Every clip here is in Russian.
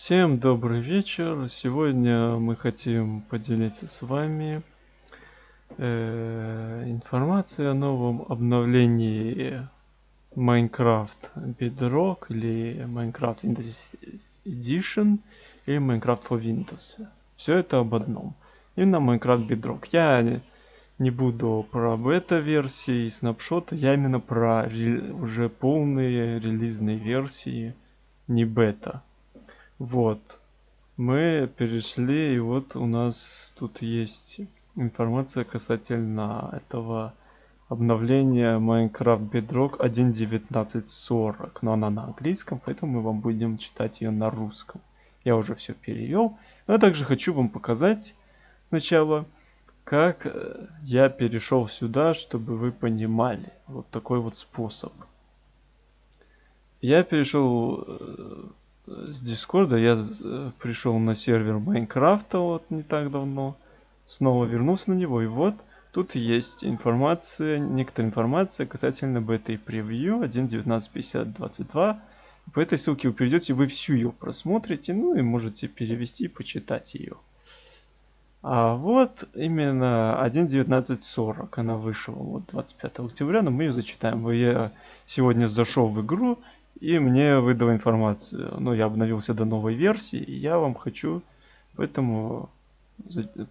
Всем добрый вечер. Сегодня мы хотим поделиться с вами э, информацией о новом обновлении Minecraft Bedrock или Minecraft Windows Edition или Minecraft for Windows. Все это об одном. Именно Minecraft Bedrock. Я не буду про бета-версии и снапшоты, я именно про уже полные релизные версии, не бета. Вот. Мы перешли, и вот у нас тут есть информация касательно этого обновления Minecraft Bedrock 1.19.40. Но она на английском, поэтому мы вам будем читать ее на русском. Я уже все перевел. Но я также хочу вам показать сначала, как э, я перешел сюда, чтобы вы понимали. Вот такой вот способ. Я перешел э, с Дискорда я э, пришел на сервер Майнкрафта вот не так давно. Снова вернулся на него. И вот тут есть информация, некоторая информация касательно бета-превью 1.19.50.22. По этой ссылке вы перейдете, вы всю ее просмотрите, ну и можете перевести и почитать ее. А вот именно 1.19.40 она вышла вот 25 октября, но мы ее зачитаем. Я сегодня зашел в игру и мне выдала информацию. Ну, я обновился до новой версии, и я вам хочу поэтому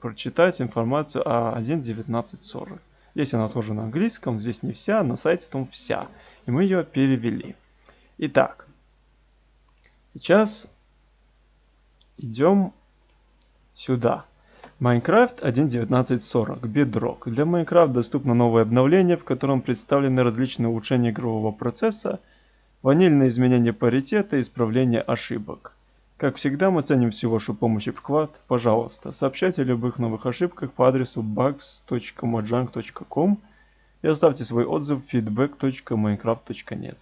прочитать информацию о 1.19.40. Здесь она тоже на английском, здесь не вся, на сайте там вся. И мы ее перевели. Итак, сейчас идем сюда. Minecraft 1.19.40 Bedrock. Для Minecraft доступно новое обновление, в котором представлены различные улучшения игрового процесса, Ванильное изменение паритета и исправление ошибок. Как всегда, мы ценим всю вашу помощь и вклад. Пожалуйста, сообщайте о любых новых ошибках по адресу bugs.mojang.com и оставьте свой отзыв feedback.minecraft.net.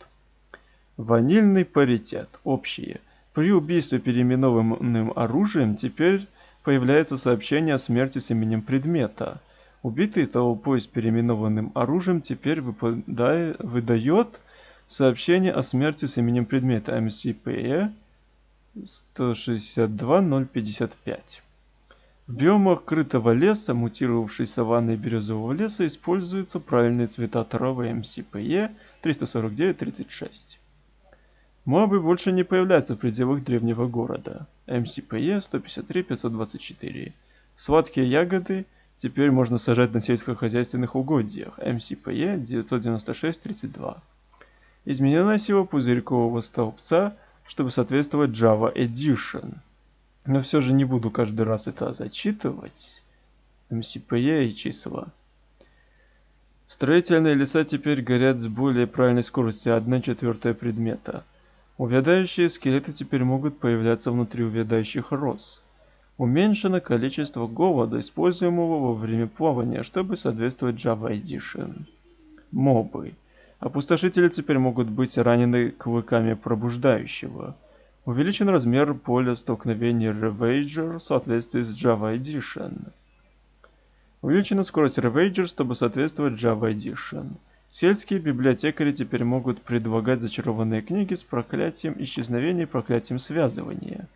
Ванильный паритет. Общие. При убийстве переименованным оружием теперь появляется сообщение о смерти с именем предмета. Убитый толпой с переименованным оружием теперь выпадает, выдает Сообщение о смерти с именем предмета MCPE 162055. В биомах крытого леса, мутировавшей саванны березового леса, используются правильные цвета травы MCPE 349-36. Мобы больше не появляются в пределах древнего города. MCPE 153-524. Сладкие ягоды теперь можно сажать на сельскохозяйственных угодьях. MCPE 996-32 изменена сила пузырькового столбца, чтобы соответствовать Java Edition. Но все же не буду каждый раз это зачитывать. MCPE и числа. Строительные леса теперь горят с более правильной скоростью 1 четвертая предмета. Увядающие скелеты теперь могут появляться внутри увядающих роз. Уменьшено количество голода, используемого во время плавания, чтобы соответствовать Java Edition. Мобы. Опустошители теперь могут быть ранены клыками пробуждающего. Увеличен размер поля столкновения Ravager в соответствии с Java Edition. Увеличена скорость Ravager, чтобы соответствовать Java Edition. Сельские библиотекари теперь могут предлагать зачарованные книги с проклятием исчезновения и проклятием связывания.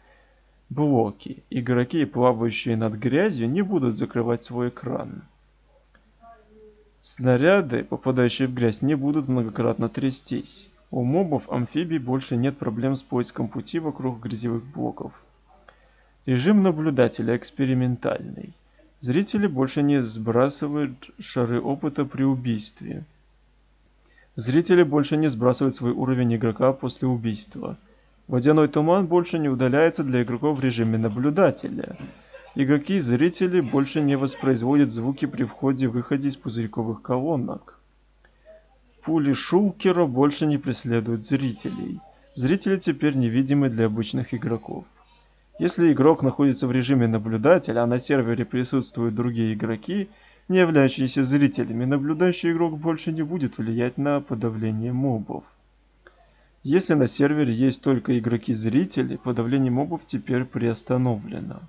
Блоки. Игроки, плавающие над грязью, не будут закрывать свой экран. Снаряды, попадающие в грязь, не будут многократно трястись. У мобов амфибий больше нет проблем с поиском пути вокруг грязевых блоков. Режим наблюдателя экспериментальный. Зрители больше не сбрасывают шары опыта при убийстве. Зрители больше не сбрасывают свой уровень игрока после убийства. Водяной туман больше не удаляется для игроков в режиме наблюдателя. Игроки и зрители больше не воспроизводят звуки при входе-выходе из пузырьковых колонок. Пули Шулкера больше не преследуют зрителей. Зрители теперь невидимы для обычных игроков. Если игрок находится в режиме наблюдателя, а на сервере присутствуют другие игроки, не являющиеся зрителями, наблюдающий игрок больше не будет влиять на подавление мобов. Если на сервере есть только игроки-зрители, подавление мобов теперь приостановлено.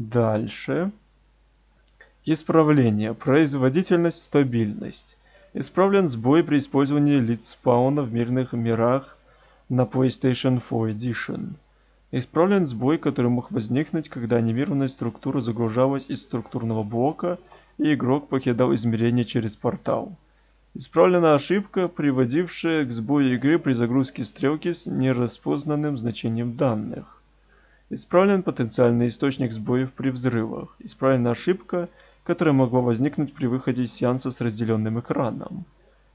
Дальше. Исправление. Производительность, стабильность. Исправлен сбой при использовании лиц спауна в мирных мирах на PlayStation 4 Edition. Исправлен сбой, который мог возникнуть, когда анимированная структура загружалась из структурного блока, и игрок покидал измерение через портал. Исправлена ошибка, приводившая к сбою игры при загрузке стрелки с нераспознанным значением данных. Исправлен потенциальный источник сбоев при взрывах. Исправлена ошибка, которая могла возникнуть при выходе из сеанса с разделенным экраном.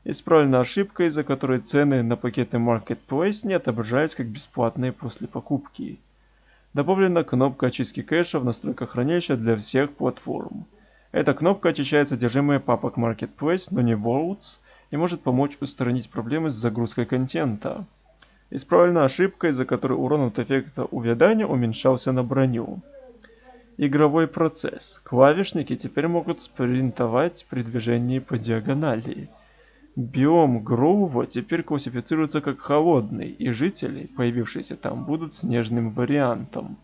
Исправлена ошибка, из-за которой цены на пакеты Marketplace не отображаются как бесплатные после покупки. Добавлена кнопка очистки кэша в настройках хранилища для всех платформ. Эта кнопка очищает содержимое папок Marketplace, но не Worlds, и может помочь устранить проблемы с загрузкой контента. Исправлена ошибка, из-за которой урон от эффекта увядания уменьшался на броню. Игровой процесс. Клавишники теперь могут спринтовать при движении по диагонали. Биом Гроува теперь классифицируется как холодный, и жители, появившиеся там, будут снежным вариантом.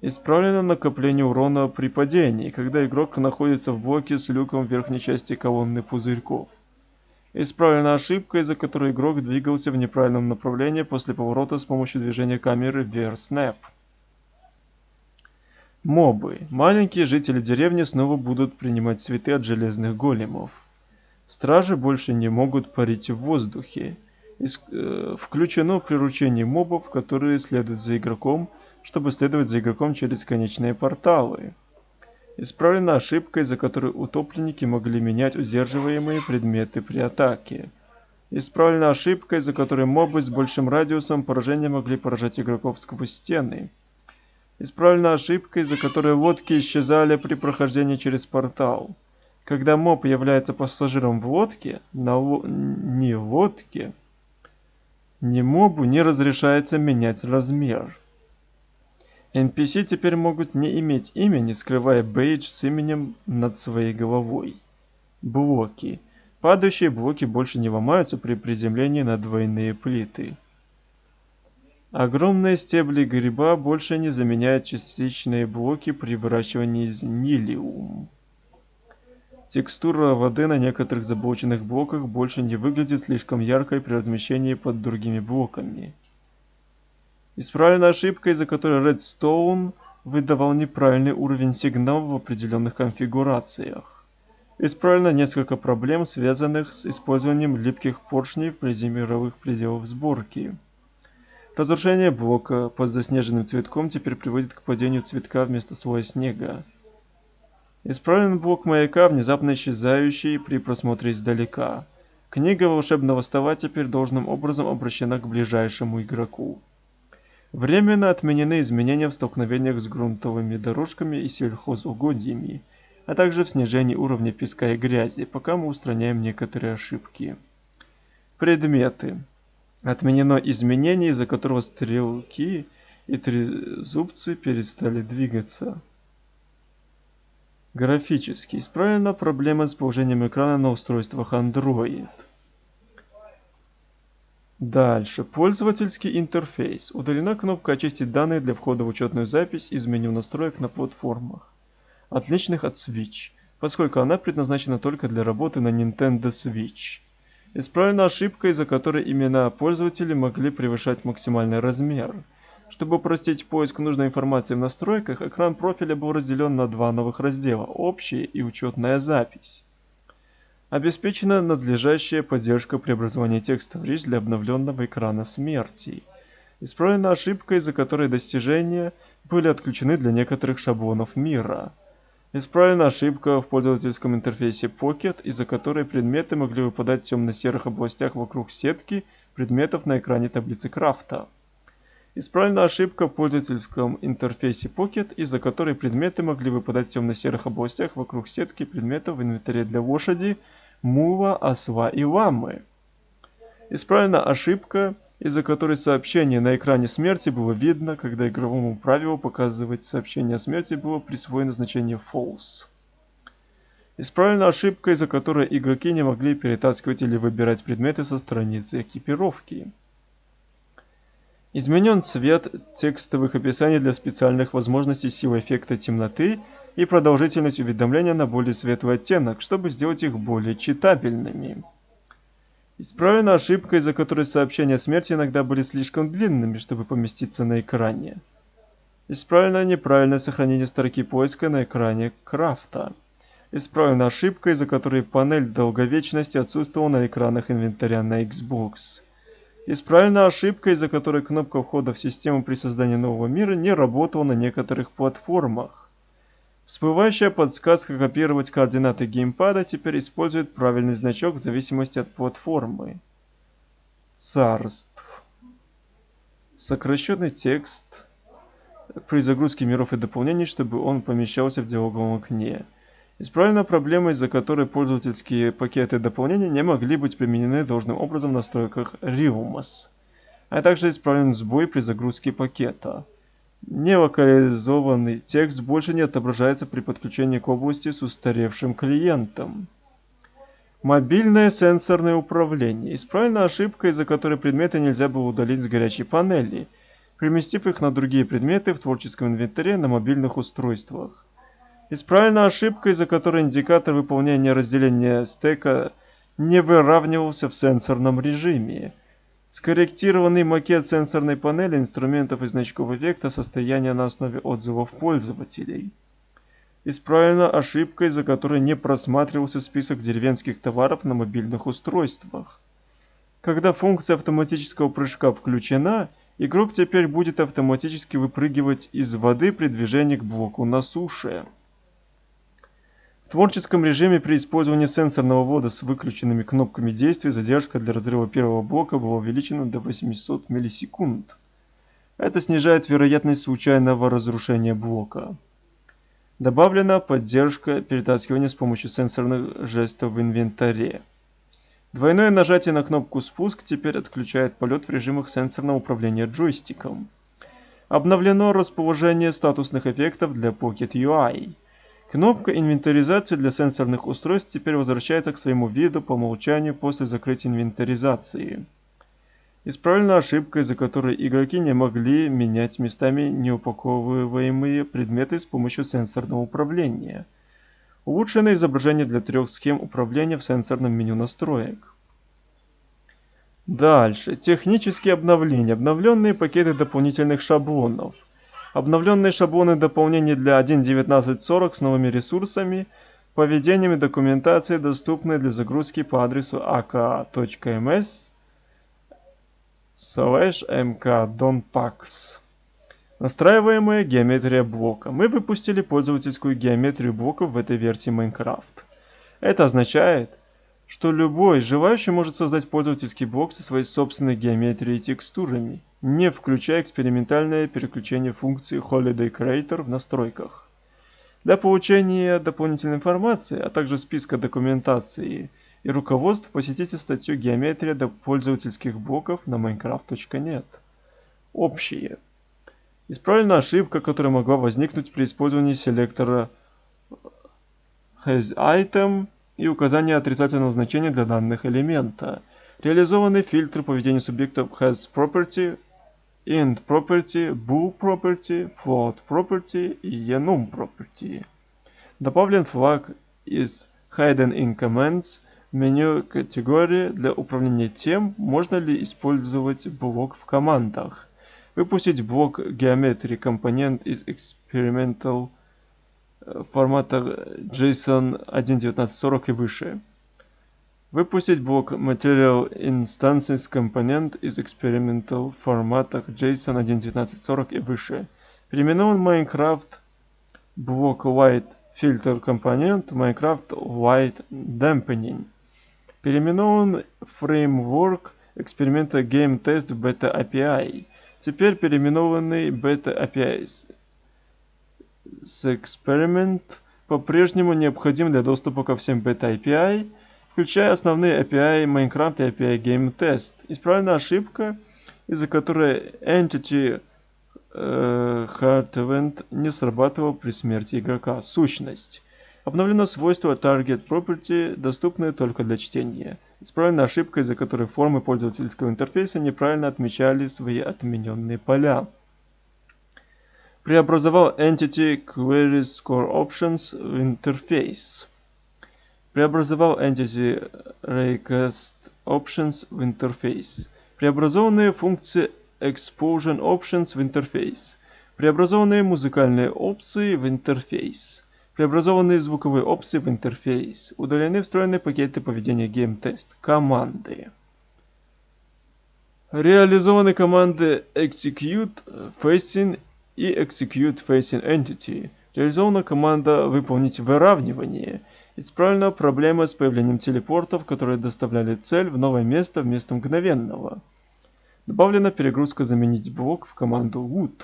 Исправлено накопление урона при падении, когда игрок находится в блоке с люком в верхней части колонны пузырьков. Исправлена ошибка, из-за которой игрок двигался в неправильном направлении после поворота с помощью движения камеры VR Мобы. Маленькие жители деревни снова будут принимать цветы от железных големов. Стражи больше не могут парить в воздухе. Ис э, включено приручение мобов, которые следуют за игроком, чтобы следовать за игроком через конечные порталы. Исправлена ошибка, из-за которой утопленники могли менять удерживаемые предметы при атаке. Исправлена ошибка, из-за которой мобы с большим радиусом поражения могли поражать игроков сквозь стены. Исправлена ошибка, из-за которой лодки исчезали при прохождении через портал. Когда моб является пассажиром в лодке, на ло... не лодке, ни мобу не разрешается менять размер. NPC теперь могут не иметь имени, скрывая бейдж с именем над своей головой. Блоки. Падающие блоки больше не ломаются при приземлении на двойные плиты. Огромные стебли гриба больше не заменяют частичные блоки при выращивании из нилиум. Текстура воды на некоторых заблоченных блоках больше не выглядит слишком яркой при размещении под другими блоками. Исправлена ошибка, из-за которой Redstone выдавал неправильный уровень сигнала в определенных конфигурациях. Исправлено несколько проблем, связанных с использованием липких поршней вблизи мировых пределов сборки. Разрушение блока под заснеженным цветком теперь приводит к падению цветка вместо слоя снега. Исправлен блок маяка, внезапно исчезающий при просмотре издалека. Книга волшебного стола теперь должным образом обращена к ближайшему игроку. Временно отменены изменения в столкновениях с грунтовыми дорожками и сельхозугодьями, а также в снижении уровня песка и грязи, пока мы устраняем некоторые ошибки. Предметы. Отменено изменение, из-за которого стрелки и трезубцы перестали двигаться. Графически исправлена проблема с положением экрана на устройствах Android. Дальше. Пользовательский интерфейс. Удалена кнопка «Очистить данные для входа в учетную запись» из меню настроек на платформах, отличных от Switch, поскольку она предназначена только для работы на Nintendo Switch. Исправлена ошибка, из-за которой имена пользователей могли превышать максимальный размер. Чтобы упростить поиск нужной информации в настройках, экран профиля был разделен на два новых раздела – «Общая» и «Учетная запись». Обеспечена надлежащая поддержка преобразования текста в речь для обновленного экрана смерти. Исправлена ошибка, из-за которой достижения были отключены для некоторых шаблонов мира. Исправлена ошибка в пользовательском интерфейсе Pocket, из-за которой предметы могли выпадать в темно-серых областях вокруг сетки предметов на экране таблицы крафта. Исправлена ошибка в пользовательском интерфейсе Pocket, из-за которой предметы могли выпадать в темно-серых областях вокруг сетки предметов в инвентаре для лошади, мула, осла и ламы. Исправлена ошибка, из-за которой сообщение на экране смерти было видно, когда игровому правилу показывать сообщение о смерти было присвоено значение false. Исправлена ошибка, из-за которой игроки не могли перетаскивать или выбирать предметы со страницы экипировки. Изменен цвет текстовых описаний для специальных возможностей силы эффекта темноты и продолжительность уведомления на более светлый оттенок, чтобы сделать их более читабельными. Исправлена ошибка, из-за которой сообщения о смерти иногда были слишком длинными, чтобы поместиться на экране. Исправлено неправильное сохранение строки поиска на экране крафта. Исправлена ошибка, из-за которой панель долговечности отсутствовала на экранах инвентаря на Xbox. Исправлена ошибка, из-за которой кнопка входа в систему при создании нового мира не работала на некоторых платформах. Всплывающая подсказка копировать координаты геймпада теперь использует правильный значок в зависимости от платформы. Царств. Сокращенный текст при загрузке миров и дополнений, чтобы он помещался в диалоговом окне. Исправлена проблема, из-за которой пользовательские пакеты дополнения не могли быть применены должным образом в настройках Realms. А также исправлен сбой при загрузке пакета. Нелокализованный текст больше не отображается при подключении к области с устаревшим клиентом. Мобильное сенсорное управление. Исправлена ошибка, из-за которой предметы нельзя было удалить с горячей панели, переместив их на другие предметы в творческом инвентаре на мобильных устройствах. Исправлена ошибка, из-за которой индикатор выполнения разделения стека не выравнивался в сенсорном режиме. Скорректированный макет сенсорной панели инструментов и значков эффекта состояния на основе отзывов пользователей. Исправлена ошибка, из-за которой не просматривался список деревенских товаров на мобильных устройствах. Когда функция автоматического прыжка включена, игрок теперь будет автоматически выпрыгивать из воды при движении к блоку на суше. В творческом режиме при использовании сенсорного ввода с выключенными кнопками действий задержка для разрыва первого блока была увеличена до 800 миллисекунд. Это снижает вероятность случайного разрушения блока. Добавлена поддержка перетаскивания с помощью сенсорных жестов в инвентаре. Двойное нажатие на кнопку «Спуск» теперь отключает полет в режимах сенсорного управления джойстиком. Обновлено расположение статусных эффектов для Pocket UI. Кнопка инвентаризации для сенсорных устройств теперь возвращается к своему виду по умолчанию после закрытия инвентаризации. Исправлена ошибка, из-за которой игроки не могли менять местами неупаковываемые предметы с помощью сенсорного управления. Улучшено изображение для трех схем управления в сенсорном меню настроек. Дальше. Технические обновления. Обновленные пакеты дополнительных шаблонов. Обновленные шаблоны дополнений для 1.19.40 с новыми ресурсами, поведением и документацией доступны для загрузки по адресу aka.ms slash mkdonpax. Настраиваемая геометрия блока. Мы выпустили пользовательскую геометрию блоков в этой версии Minecraft. Это означает, что любой желающий может создать пользовательский блок со своей собственной геометрией и текстурами не включая экспериментальное переключение функции Holiday Creator в настройках. Для получения дополнительной информации, а также списка документации и руководств посетите статью «Геометрия до пользовательских блоков» на minecraft.net. Общие. Исправлена ошибка, которая могла возникнуть при использовании селектора hasItem и указания отрицательного значения для данных элемента. Реализованы фильтры поведения субъектов hasProperty int property, bool property, float property и enum property. Добавлен флаг из hidden in commands меню категории для управления тем, можно ли использовать блок в командах. Выпустить блок geometry компонент из experimental э, формата JSON 1.1940 и выше. Выпустить блок Material Instances Component из Experimental форматах JSON 1.1940 и выше. Переименован Minecraft блок Light Filter компонент Minecraft Light Dampening. Переименован Framework эксперимента Game Test Beta API. Теперь переименованный Beta API с Experiment по-прежнему необходим для доступа ко всем Beta API – включая основные API Minecraft и API GameTest. Исправлена ошибка, из-за которой Entity э, Hard Event не срабатывал при смерти игрока. Сущность. Обновлено свойство Target Property, доступное только для чтения. Исправлена ошибка, из-за которой формы пользовательского интерфейса неправильно отмечали свои отмененные поля. Преобразовал Entity Queries Core Options в интерфейс преобразовал Entity Raycast Options в интерфейс. Преобразованные функции Exposure Options в интерфейс. Преобразованные музыкальные опции в интерфейс. Преобразованные звуковые опции в интерфейс. Удалены встроенные пакеты поведения GameTest. Команды. Реализованы команды Execute Facing и Execute Facing Entity. Реализована команда «Выполнить выравнивание». Исправлена проблема с появлением телепортов, которые доставляли цель в новое место вместо мгновенного. Добавлена перегрузка «Заменить блок» в команду Wood.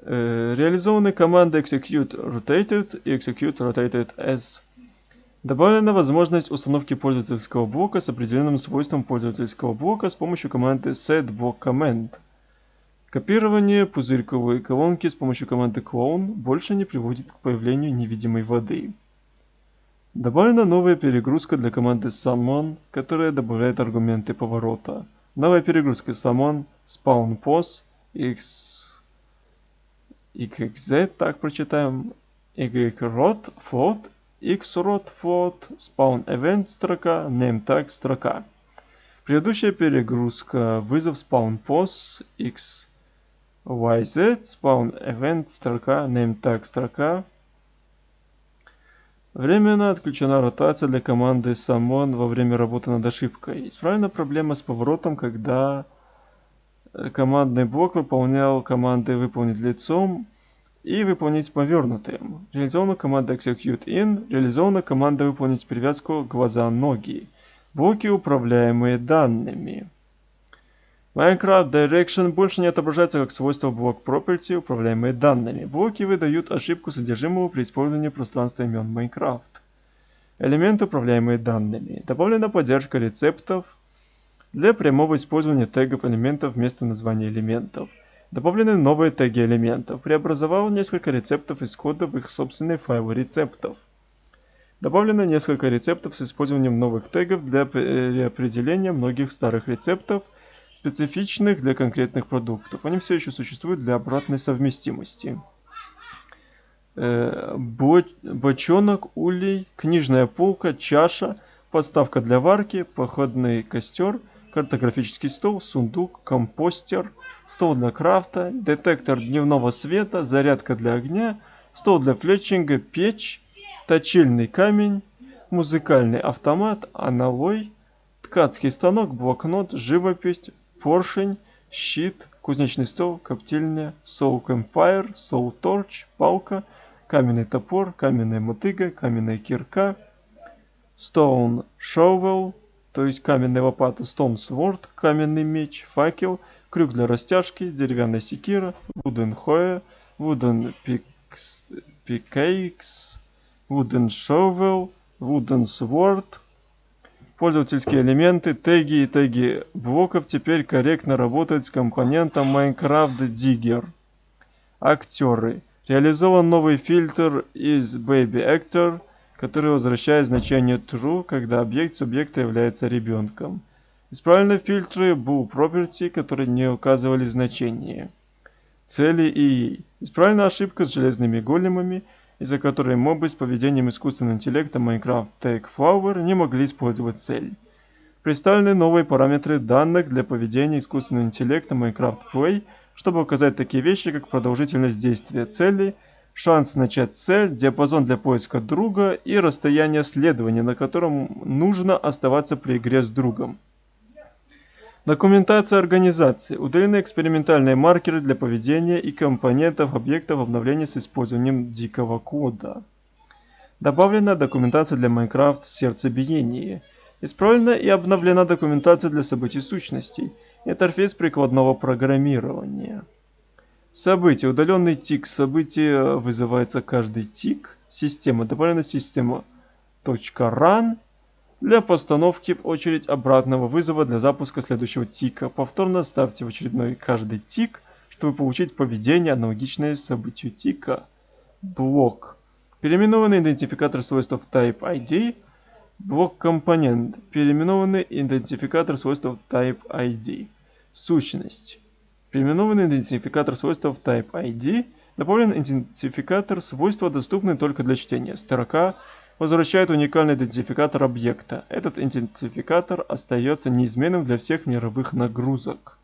Э, реализованы команды Execute Rotated и Execute Rotated As. Добавлена возможность установки пользовательского блока с определенным свойством пользовательского блока с помощью команды setBlockCommand. Копирование пузырьковой колонки с помощью команды Clone больше не приводит к появлению невидимой воды. Добавлена новая перегрузка для команды Summon, которая добавляет аргументы поворота. Новая перегрузка Summon, Spawn Pos, X, XZ, так прочитаем, YROT, Float, XROT, Float, Spawn Event строка, Name Tag строка. Предыдущая перегрузка, вызов Spawn Pos, X, YZ, Spawn Event строка, Name Tag строка, Временно отключена ротация для команды Summon во время работы над ошибкой. Исправлена проблема с поворотом, когда э, командный блок выполнял команды «выполнить лицом» и «выполнить повернутым». Реализована команда Execute In, реализована команда «выполнить привязку глаза-ноги». Блоки, управляемые данными. Minecraft Direction больше не отображается как свойство блок property, управляемые данными. Блоки выдают ошибку содержимого при использовании пространства имен Minecraft. Элементы, управляемые данными. Добавлена поддержка рецептов для прямого использования тегов элементов вместо названия элементов. Добавлены новые теги элементов. Преобразовал несколько рецептов из кода в их собственные файлы рецептов. Добавлено несколько рецептов с использованием новых тегов для переопределения многих старых рецептов – специфичных для конкретных продуктов. Они все еще существуют для обратной совместимости. Э, бочонок, улей, книжная полка, чаша, подставка для варки, походный костер, картографический стол, сундук, компостер, стол для крафта, детектор дневного света, зарядка для огня, стол для флетчинга, печь, точильный камень, музыкальный автомат, аналой, ткацкий станок, блокнот, живопись, поршень, щит, кузнечный стол, коптильня, soul campfire, soul torch, палка, каменный топор, каменная мотыга, каменная кирка, stone shovel, то есть каменная лопата, stone sword, каменный меч, факел, крюк для растяжки, деревянная секира, wooden hoe, wooden pickaxe, wooden shovel, wooden sword, Пользовательские элементы, теги и теги блоков теперь корректно работают с компонентом Minecraft Digger. Актеры. Реализован новый фильтр из Baby Actor, который возвращает значение True, когда объект субъекта является ребенком. Исправлены фильтры Bull Property, которые не указывали значение. Цели и Исправлена ошибка с железными големами – из-за которой мобы с поведением искусственного интеллекта Minecraft Take Flower не могли использовать цель. Представлены новые параметры данных для поведения искусственного интеллекта Minecraft Play, чтобы указать такие вещи, как продолжительность действия цели, шанс начать цель, диапазон для поиска друга и расстояние следования, на котором нужно оставаться при игре с другом. Документация организации. Удалены экспериментальные маркеры для поведения и компонентов объектов обновления с использованием дикого кода. Добавлена документация для Minecraft сердцебиение. Исправлена и обновлена документация для событий сущностей. Интерфейс прикладного программирования. События. Удаленный тик события вызывается каждый тик. Система. Добавлена система .run для постановки в очередь обратного вызова для запуска следующего тика. Повторно ставьте в очередной каждый тик, чтобы получить поведение, аналогичное событию тика. Блок. Переименованный идентификатор свойств type ID. Блок компонент. Переименованный идентификатор свойств type ID. Сущность. Переименованный идентификатор свойств type ID. Добавлен идентификатор свойства, доступный только для чтения. Строка возвращает уникальный идентификатор объекта. Этот идентификатор остается неизменным для всех мировых нагрузок.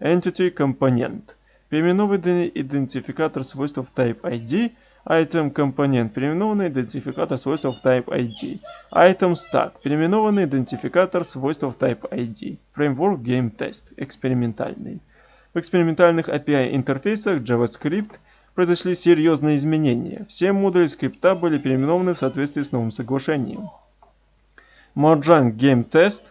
Entity Component. Переименованный идентификатор свойств Type ID. Item Component. Переименованный идентификатор свойств Type ID. Item Stack. Переименованный идентификатор свойств Type ID. Framework Game Test. Экспериментальный. В экспериментальных API интерфейсах JavaScript – произошли серьезные изменения. Все модули скрипта были переименованы в соответствии с новым соглашением. Mojang Game Test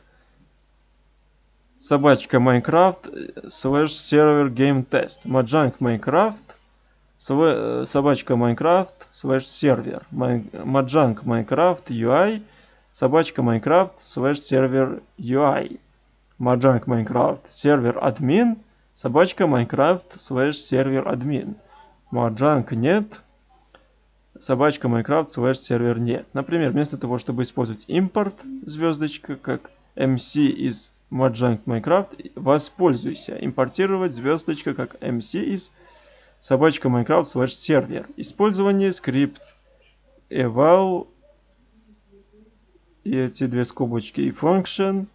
собачка Minecraft слэш сервер Game Test. Mojang Minecraft собачка Minecraft слэш сервер. Mojang Minecraft UI собачка Minecraft слэш сервер UI. Mojang Minecraft server admin собачка Minecraft слэш server admin. Mojang net, собачка Minecraft слэш server net. Например, вместо того, чтобы использовать импорт звездочка как MC из Mojang Minecraft, воспользуйся импортировать звездочка как MC из собачка Minecraft слэш сервер. Использование скрипт eval и эти две скобочки и function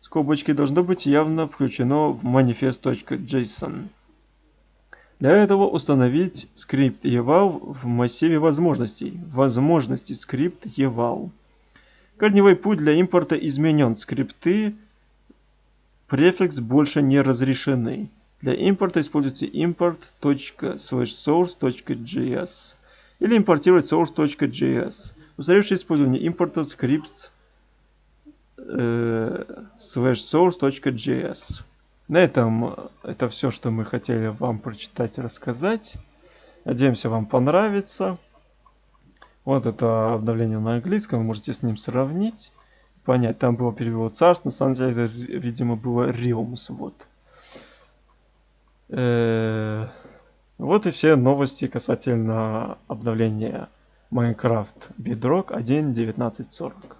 скобочки должно быть явно включено в manifest.json. Для этого установить скрипт eval в массиве возможностей. Возможности скрипт eval. Корневой путь для импорта изменен. Скрипты префикс больше не разрешены. Для импорта используйте import.source.js или импортировать source.js. Устаревшее использование импорта скрипт э, source.js. На этом это все, что мы хотели вам прочитать и рассказать. Надеемся, вам понравится. Вот это обновление на английском, вы можете с ним сравнить, понять. Там было перевод царств, на самом деле это, видимо, было Realms. Вот. -э вот и все новости касательно обновления Minecraft Bedrock 1.19.40.